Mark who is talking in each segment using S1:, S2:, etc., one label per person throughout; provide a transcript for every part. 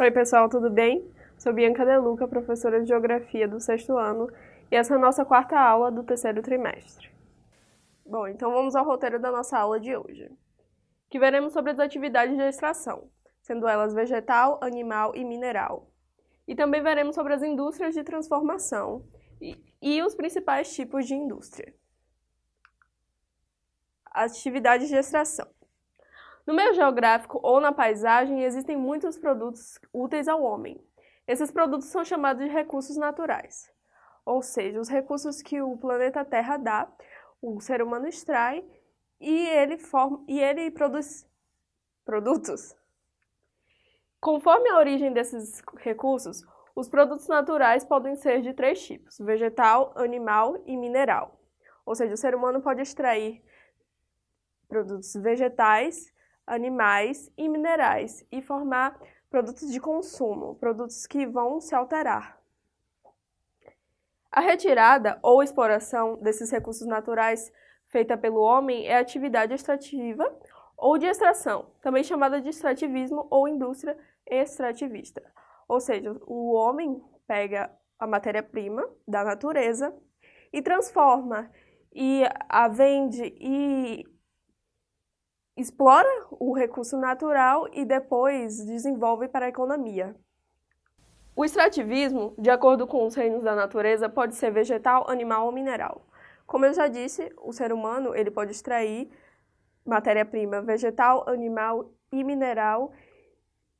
S1: Oi pessoal, tudo bem? Sou Bianca Deluca, professora de Geografia do sexto ano, e essa é a nossa quarta aula do terceiro trimestre. Bom, então vamos ao roteiro da nossa aula de hoje, que veremos sobre as atividades de extração, sendo elas vegetal, animal e mineral. E também veremos sobre as indústrias de transformação e, e os principais tipos de indústria. Atividades de extração. No meio geográfico ou na paisagem existem muitos produtos úteis ao homem. Esses produtos são chamados de recursos naturais, ou seja, os recursos que o planeta Terra dá, o ser humano extrai e ele, forma, e ele produz produtos. Conforme a origem desses recursos, os produtos naturais podem ser de três tipos, vegetal, animal e mineral. Ou seja, o ser humano pode extrair produtos vegetais, animais e minerais e formar produtos de consumo, produtos que vão se alterar. A retirada ou exploração desses recursos naturais feita pelo homem é atividade extrativa ou de extração, também chamada de extrativismo ou indústria extrativista. Ou seja, o homem pega a matéria-prima da natureza e transforma e a vende e explora o recurso natural e depois desenvolve para a economia. O extrativismo, de acordo com os reinos da natureza, pode ser vegetal, animal ou mineral. Como eu já disse, o ser humano ele pode extrair matéria-prima vegetal, animal e mineral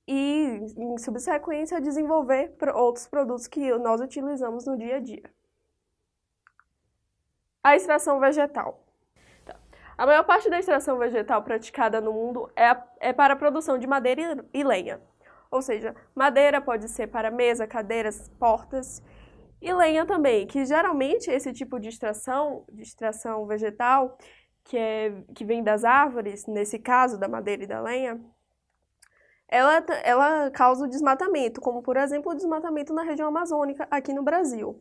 S1: e, em subsequência, desenvolver outros produtos que nós utilizamos no dia a dia. A extração vegetal. A maior parte da extração vegetal praticada no mundo é, é para a produção de madeira e lenha. Ou seja, madeira pode ser para mesa, cadeiras, portas e lenha também, que geralmente esse tipo de extração, de extração vegetal, que, é, que vem das árvores, nesse caso da madeira e da lenha, ela, ela causa o desmatamento, como por exemplo o desmatamento na região amazônica aqui no Brasil.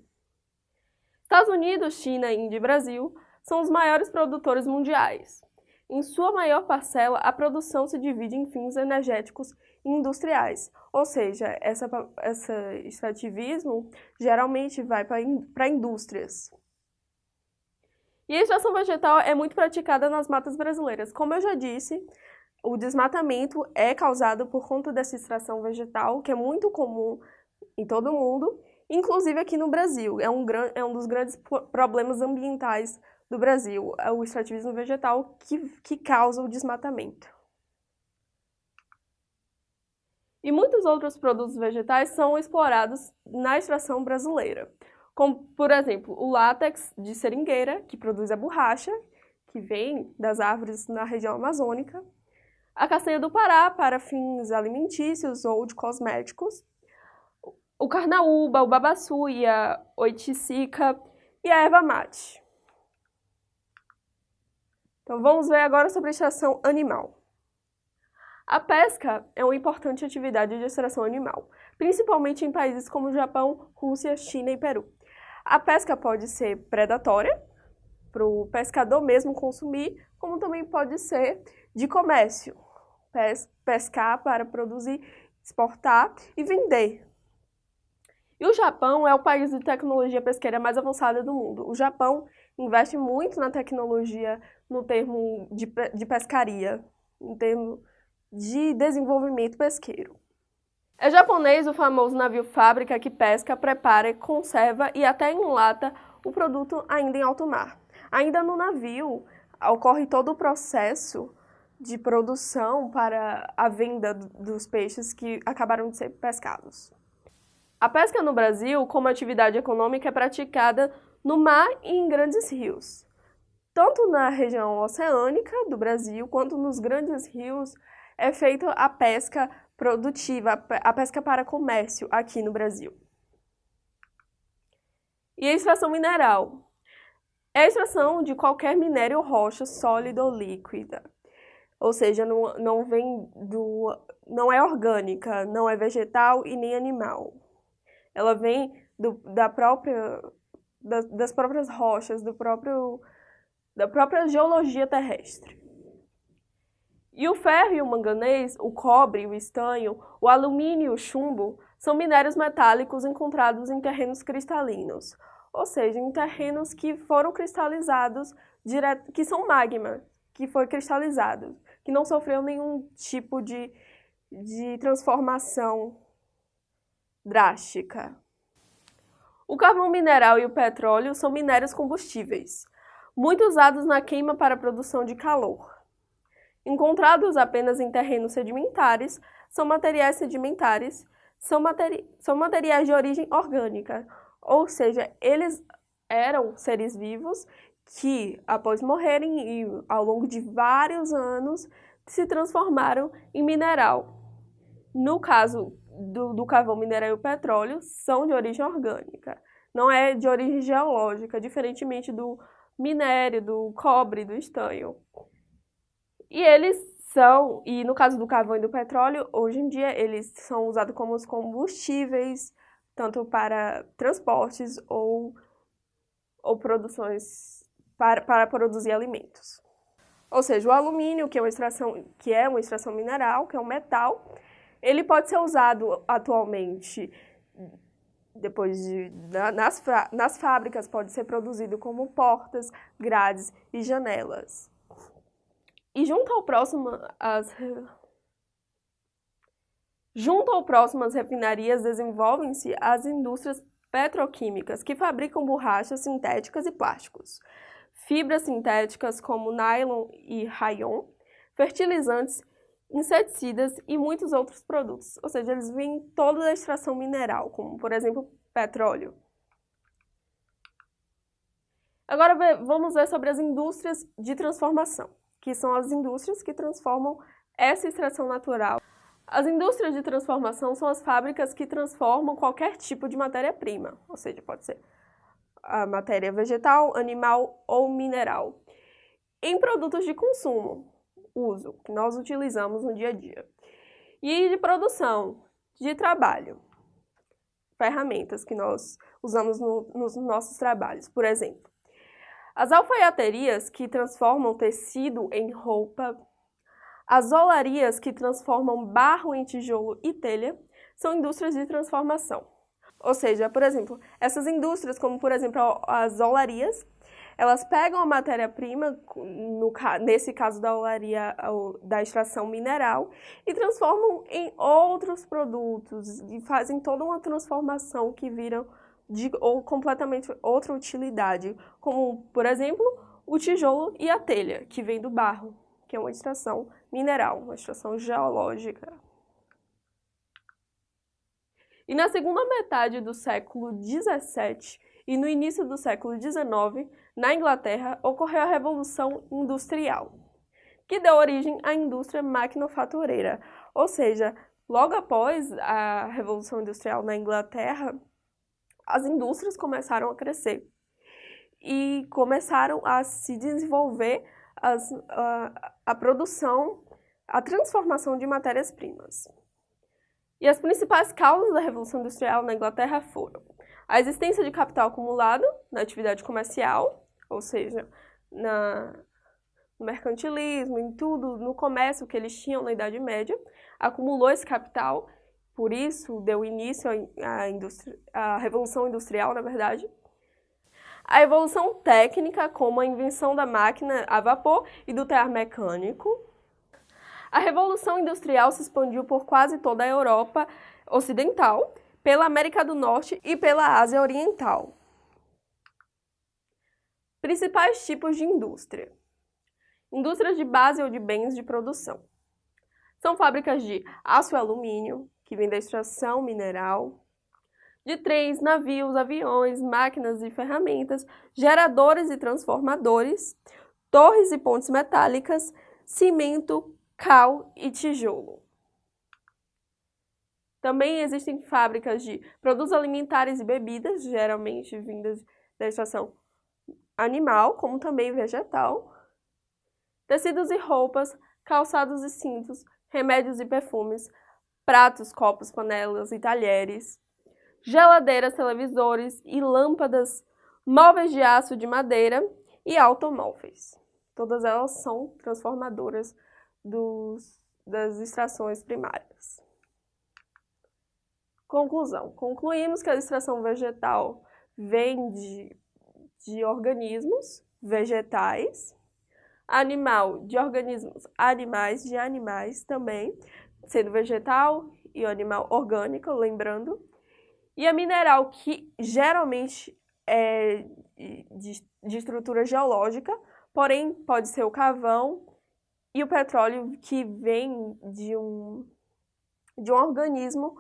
S1: Estados Unidos, China, Índia e Brasil são os maiores produtores mundiais. Em sua maior parcela, a produção se divide em fins energéticos e industriais, ou seja, essa, esse extrativismo geralmente vai para indústrias. E a extração vegetal é muito praticada nas matas brasileiras. Como eu já disse, o desmatamento é causado por conta dessa extração vegetal, que é muito comum em todo o mundo, inclusive aqui no Brasil. É um, é um dos grandes problemas ambientais do Brasil, é o extrativismo vegetal que, que causa o desmatamento. E muitos outros produtos vegetais são explorados na extração brasileira, como, por exemplo, o látex de seringueira, que produz a borracha, que vem das árvores na região amazônica, a castanha do Pará para fins alimentícios ou de cosméticos, o carnaúba, o babaçuia, oiticica e a erva mate. Então vamos ver agora sobre extração animal. A pesca é uma importante atividade de extração animal, principalmente em países como Japão, Rússia, China e Peru. A pesca pode ser predatória, para o pescador mesmo consumir, como também pode ser de comércio, pes pescar para produzir, exportar e vender. E o Japão é o país de tecnologia pesqueira mais avançada do mundo. O Japão investe muito na tecnologia no termo de, de pescaria, em termo de desenvolvimento pesqueiro. É japonês o famoso navio fábrica que pesca, prepara, conserva e até enlata o produto ainda em alto mar. Ainda no navio ocorre todo o processo de produção para a venda dos peixes que acabaram de ser pescados. A pesca no Brasil, como atividade econômica, é praticada no mar e em grandes rios. Tanto na região oceânica do Brasil, quanto nos grandes rios, é feita a pesca produtiva, a pesca para comércio aqui no Brasil. E a extração mineral. É a extração de qualquer minério rocha sólida ou líquida. Ou seja, não, não vem do. não é orgânica, não é vegetal e nem animal. Ela vem do, da própria das, das próprias rochas, do próprio, da própria geologia terrestre. E o ferro e o manganês, o cobre, o estanho, o alumínio e o chumbo são minérios metálicos encontrados em terrenos cristalinos, ou seja, em terrenos que foram cristalizados, direto, que são magma, que foi cristalizado, que não sofreu nenhum tipo de, de transformação drástica. O carvão mineral e o petróleo são minérios combustíveis, muito usados na queima para a produção de calor. Encontrados apenas em terrenos sedimentares, são materiais sedimentares, são, materi são materiais de origem orgânica, ou seja, eles eram seres vivos que, após morrerem e ao longo de vários anos, se transformaram em mineral. No caso do, do carvão, mineral e petróleo, são de origem orgânica, não é de origem geológica, diferentemente do minério, do cobre, do estanho. E eles são, e no caso do carvão e do petróleo, hoje em dia eles são usados como os combustíveis, tanto para transportes ou, ou produções para, para produzir alimentos. Ou seja, o alumínio, que é, uma extração, que é uma extração mineral, que é um metal, ele pode ser usado atualmente, depois de, nas, nas fábricas, pode ser produzido como portas, grades e janelas. E junto ao próximo, as, junto ao próximo as refinarias desenvolvem-se as indústrias petroquímicas, que fabricam borrachas sintéticas e plásticos, fibras sintéticas como nylon e rayon, fertilizantes, inseticidas e muitos outros produtos. Ou seja, eles vêm toda a extração mineral, como por exemplo petróleo. Agora vamos ver sobre as indústrias de transformação que são as indústrias que transformam essa extração natural. As indústrias de transformação são as fábricas que transformam qualquer tipo de matéria-prima, ou seja, pode ser a matéria vegetal, animal ou mineral, em produtos de consumo, uso, que nós utilizamos no dia a dia, e de produção, de trabalho, ferramentas que nós usamos no, nos nossos trabalhos, por exemplo, as alfaiaterias, que transformam tecido em roupa, as olarias, que transformam barro em tijolo e telha, são indústrias de transformação. Ou seja, por exemplo, essas indústrias, como por exemplo as olarias, elas pegam a matéria-prima, nesse caso da olaria, da extração mineral, e transformam em outros produtos, e fazem toda uma transformação que viram de ou completamente outra utilidade, como, por exemplo, o tijolo e a telha, que vem do barro, que é uma extração mineral, uma extração geológica. E na segunda metade do século XVII e no início do século XIX, na Inglaterra, ocorreu a Revolução Industrial, que deu origem à indústria maquinofatureira, ou seja, logo após a Revolução Industrial na Inglaterra, as indústrias começaram a crescer e começaram a se desenvolver as, a, a produção, a transformação de matérias-primas. E as principais causas da Revolução Industrial na Inglaterra foram a existência de capital acumulado na atividade comercial, ou seja, na, no mercantilismo, em tudo, no comércio que eles tinham na Idade Média, acumulou esse capital por isso deu início à, à Revolução Industrial, na verdade. A evolução técnica, como a invenção da máquina a vapor e do tear mecânico. A Revolução Industrial se expandiu por quase toda a Europa Ocidental, pela América do Norte e pela Ásia Oriental. Principais tipos de indústria. Indústrias de base ou de bens de produção. São fábricas de aço e alumínio, que vem da extração mineral, de trens, navios, aviões, máquinas e ferramentas, geradores e transformadores, torres e pontes metálicas, cimento, cal e tijolo. Também existem fábricas de produtos alimentares e bebidas, geralmente vindas da extração animal, como também vegetal, tecidos e roupas, calçados e cintos, remédios e perfumes, pratos, copos, panelas e talheres, geladeiras, televisores e lâmpadas, móveis de aço de madeira e automóveis. Todas elas são transformadoras dos, das extrações primárias. Conclusão. Concluímos que a extração vegetal vem de, de organismos vegetais, animal de organismos animais, de animais também, sendo vegetal e animal orgânico, lembrando, e a mineral que geralmente é de, de estrutura geológica, porém pode ser o carvão e o petróleo que vem de um, de um organismo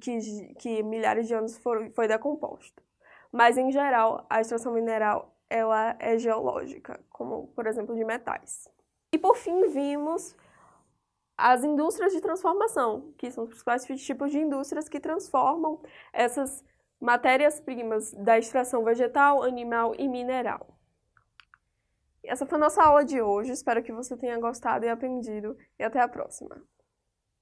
S1: que, que milhares de anos for, foi decomposto. Mas, em geral, a extração mineral ela é geológica, como, por exemplo, de metais. E, por fim, vimos as indústrias de transformação, que são os principais tipos de indústrias que transformam essas matérias-primas da extração vegetal, animal e mineral. Essa foi a nossa aula de hoje, espero que você tenha gostado e aprendido, e até a próxima!